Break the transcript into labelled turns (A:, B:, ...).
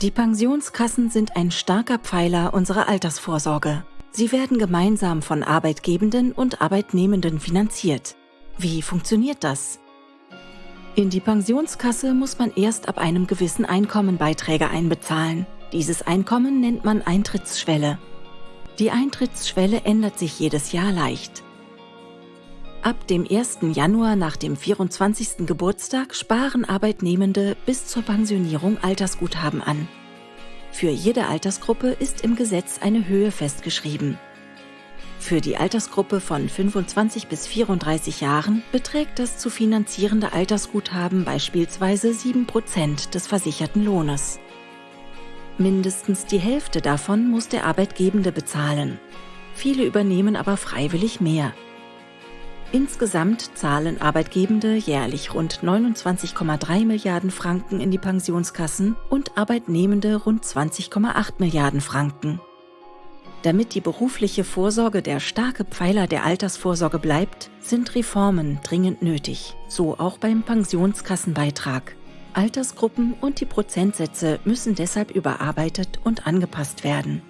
A: Die Pensionskassen sind ein starker Pfeiler unserer Altersvorsorge. Sie werden gemeinsam von Arbeitgebenden und Arbeitnehmenden finanziert. Wie funktioniert das? In die Pensionskasse muss man erst ab einem gewissen Einkommen Beiträge einbezahlen. Dieses Einkommen nennt man Eintrittsschwelle. Die Eintrittsschwelle ändert sich jedes Jahr leicht. Ab dem 1. Januar nach dem 24. Geburtstag sparen Arbeitnehmende bis zur Pensionierung Altersguthaben an. Für jede Altersgruppe ist im Gesetz eine Höhe festgeschrieben. Für die Altersgruppe von 25 bis 34 Jahren beträgt das zu finanzierende Altersguthaben beispielsweise 7% des versicherten Lohnes. Mindestens die Hälfte davon muss der Arbeitgebende bezahlen. Viele übernehmen aber freiwillig mehr. Insgesamt zahlen Arbeitgebende jährlich rund 29,3 Milliarden Franken in die Pensionskassen und Arbeitnehmende rund 20,8 Milliarden Franken. Damit die berufliche Vorsorge der starke Pfeiler der Altersvorsorge bleibt, sind Reformen dringend nötig, so auch beim Pensionskassenbeitrag. Altersgruppen und die Prozentsätze müssen deshalb überarbeitet und angepasst werden.